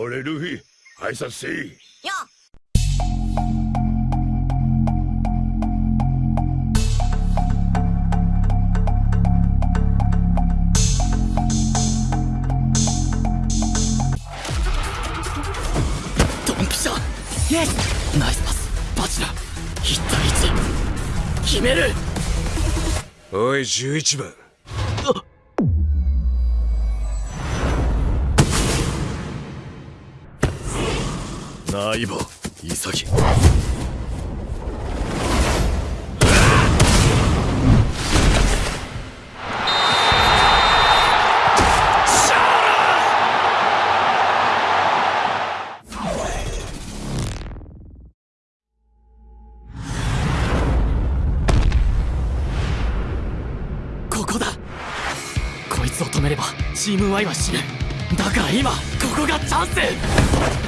おれルフィ挨拶せい。よドンピシャ。イエス。ナイスパス。バチラ1対1決める。おい11番ナイボ潔。ここだ。こいつを止めればチーム Y は死ぬ。だから今ここがチャンス。